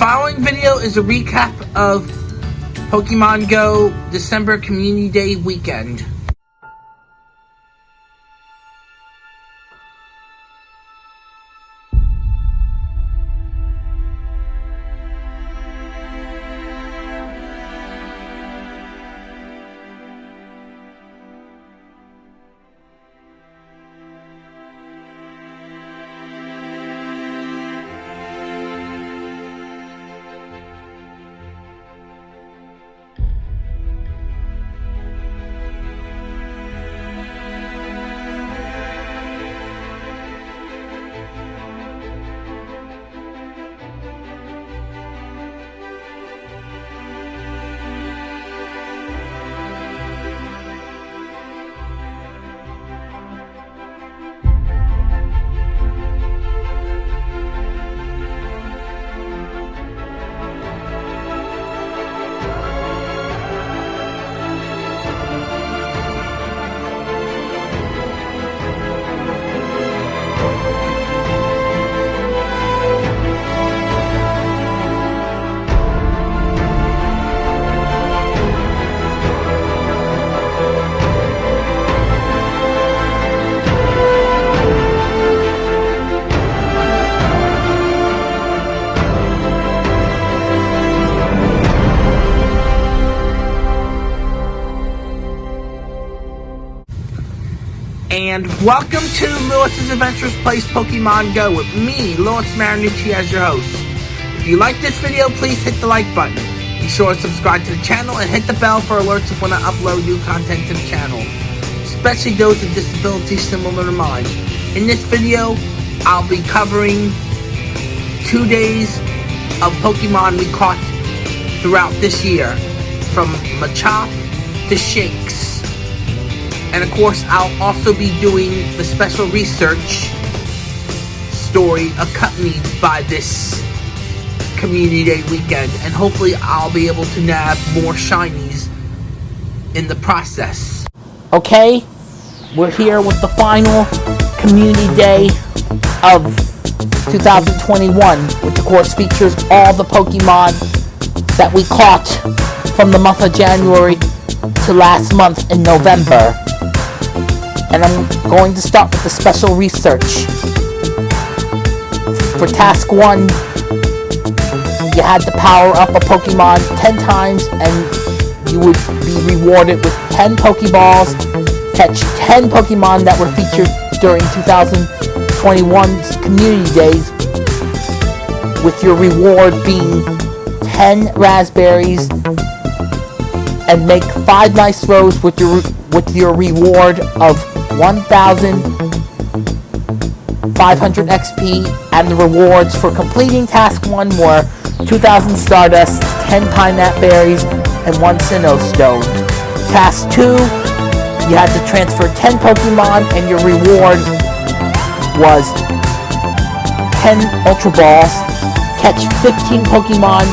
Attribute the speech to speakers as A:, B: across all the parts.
A: following video is a recap of Pokemon Go December Community Day weekend. And welcome to Lewis's Adventures Plays Pokemon Go with me, Lewis Marinucci, as your host. If you like this video, please hit the like button. Be sure to subscribe to the channel and hit the bell for alerts of when I upload new content to the channel, especially those with disabilities similar to mine. In this video, I'll be covering two days of Pokemon we caught throughout this year, from Machop to Shinx. And of course, I'll also be doing the special research story accompanied by this Community Day weekend. And hopefully, I'll be able to nab more shinies in the process. Okay, we're here with the final Community Day of 2021, which of course features all the Pokemon that we caught from the month of January to last month in November and I'm going to start with the special research. For task 1, you had to power up a Pokemon 10 times and you would be rewarded with 10 Pokeballs, catch 10 Pokemon that were featured during 2021's Community Days, with your reward being 10 Razz Berries and make 5 nice throws with your with your reward of 1,500 XP, and the rewards for completing Task 1 were 2,000 Stardust, 10 Pinap Berries, and 1 Sinnoh Stone. Task 2, you had to transfer 10 Pokemon, and your reward was 10 Ultra Balls, catch 15 Pokemon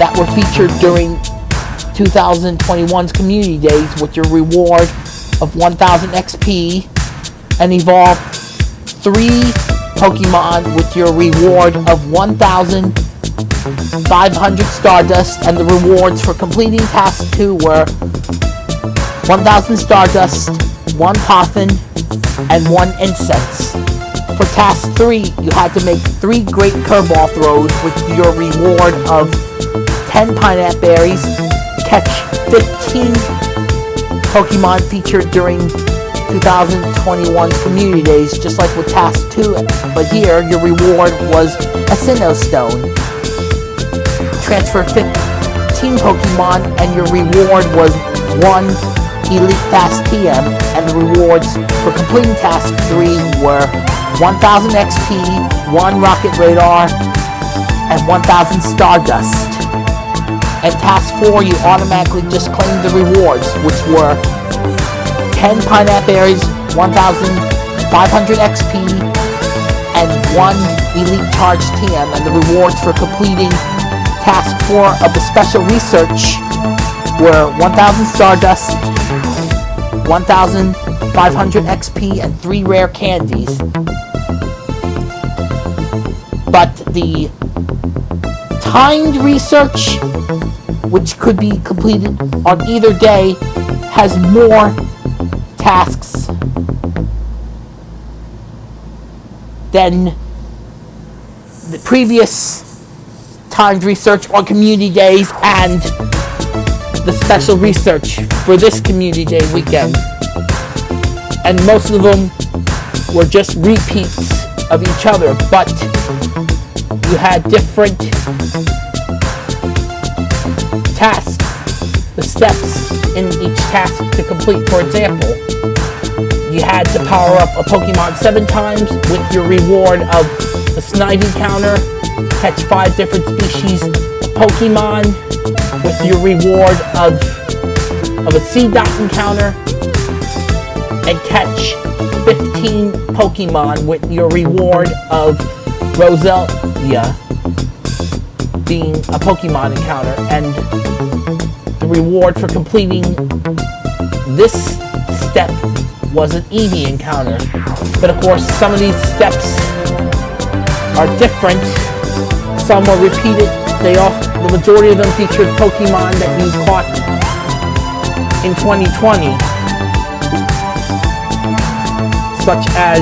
A: that were featured during 2021's Community Days with your reward of 1000 XP and evolve 3 Pokemon with your reward of 1500 Stardust and the rewards for completing Task 2 were 1000 Stardust, 1 Poffin, and 1 Incense. For Task 3, you had to make 3 Great Curveball throws with your reward of 10 pineapple Berries, catch 15 Pokemon featured during 2021's Community Days, just like with Task 2, but here your reward was a Sinnoh Stone. Transfer 15 Pokemon and your reward was 1 Elite Fast TM, and the rewards for completing Task 3 were 1000 XP, 1 Rocket Radar, and 1000 Stardust and task 4 you automatically just claim the rewards which were 10 Pinap Berries, 1500 XP, and 1 Elite Charge TM and the rewards for completing task 4 of the special research were 1000 Stardust, 1500 XP, and 3 rare candies. But the timed research, which could be completed on either day, has more tasks than the previous timed research on community days and the special research for this community day weekend. And most of them were just repeats of each other, but you had different tasks, the steps in each task to complete. For example, you had to power up a Pokemon seven times with your reward of the Snivy counter, catch five different species of Pokemon with your reward of, of a Seedot encounter, and catch 15 Pokemon with your reward of Being a Pokemon encounter. And the reward for completing this step was an Eevee encounter. But of course, some of these steps are different. Some are repeated. They all, the majority of them featured Pokemon that you caught in 2020, such as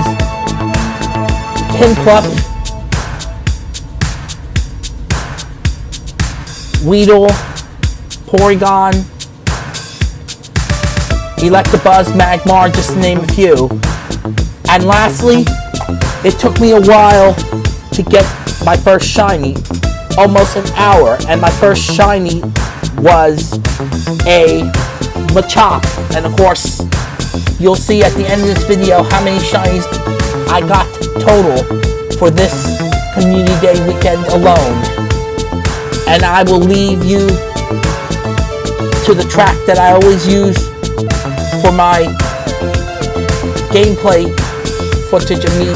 A: Piplup, Weedle, Porygon, Electabuzz, Magmar, just to name a few. And lastly, it took me a while to get my first shiny, almost an hour, and my first shiny was a Machop. And of course, you'll see at the end of this video how many shinies I got total for this Community Day weekend alone. And I will leave you to the track that I always use for my gameplay footage of me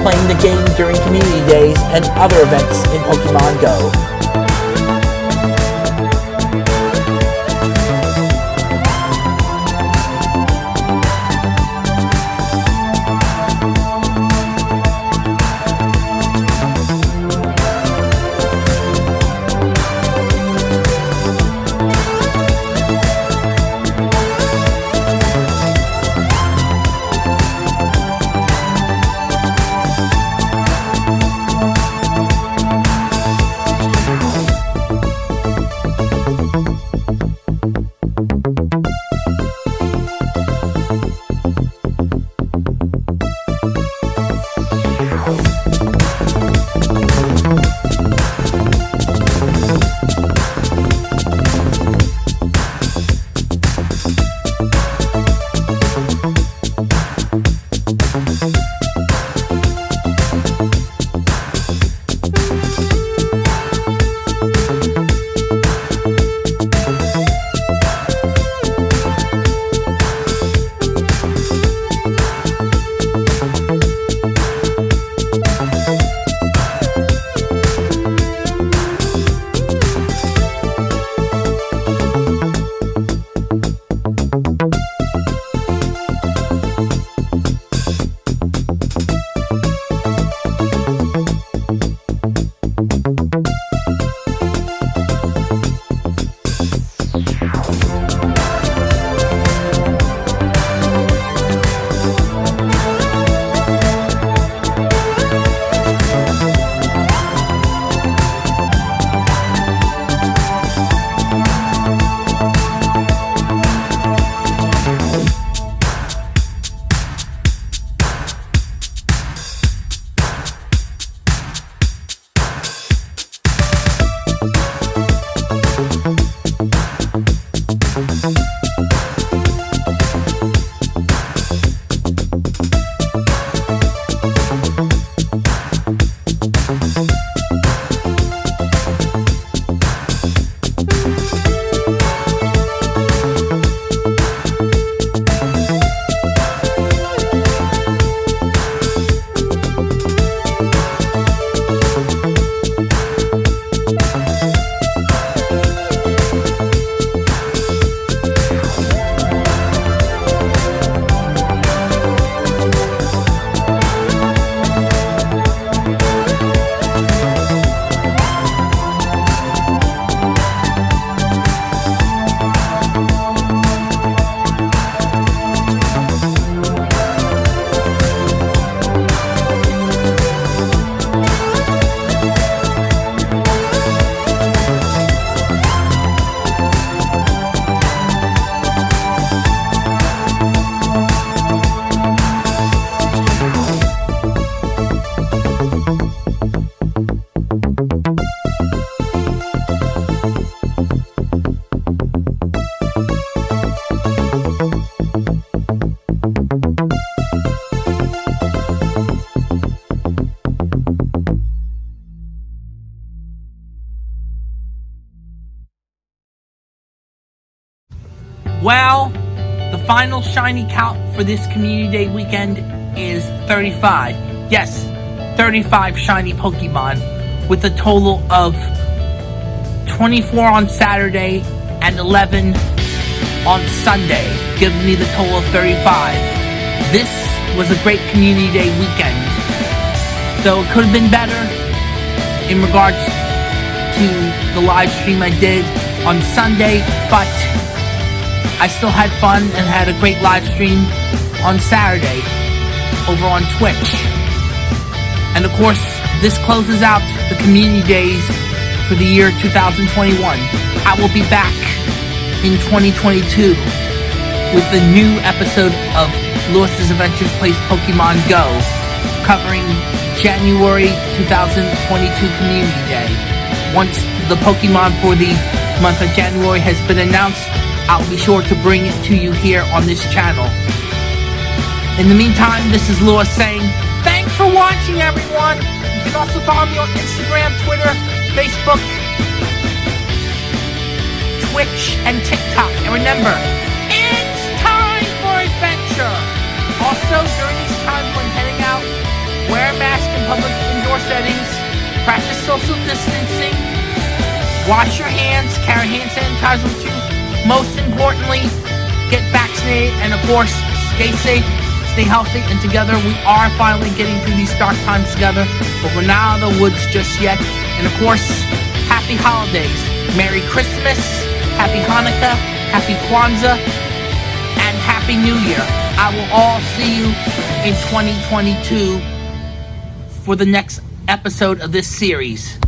A: playing the game during community days and other events in Pokemon Go. Final shiny count for this Community Day weekend is 35. Yes, 35 shiny Pokemon with a total of 24 on Saturday and 11 on Sunday, giving me the total of 35. This was a great Community Day weekend, though it could have been better in regards to the live stream I did on Sunday, but I still had fun and had a great live stream on Saturday over on Twitch. And of course, this closes out the community days for the year 2021. I will be back in 2022 with the new episode of Lewis's Adventures Plays Pokemon Go, covering January 2022 Community Day. Once the Pokemon for the month of January has been announced, I'll be sure to bring it to you here on this channel. In the meantime, this is Lewis saying, thanks for watching everyone! You can also follow me on Instagram, Twitter, Facebook, Twitch, and TikTok. And remember, it's time for adventure! Also, during these times when heading out, wear a mask in public indoor settings, practice social distancing, wash your hands, carry hand sanitizer with you, most importantly, get vaccinated and of course, stay safe, stay healthy, and together we are finally getting through these dark times together, but we're not out of the woods just yet. And of course, happy holidays. Merry Christmas, Happy Hanukkah, Happy Kwanzaa, and Happy New Year. I will all see you in 2022 for the next episode of this series.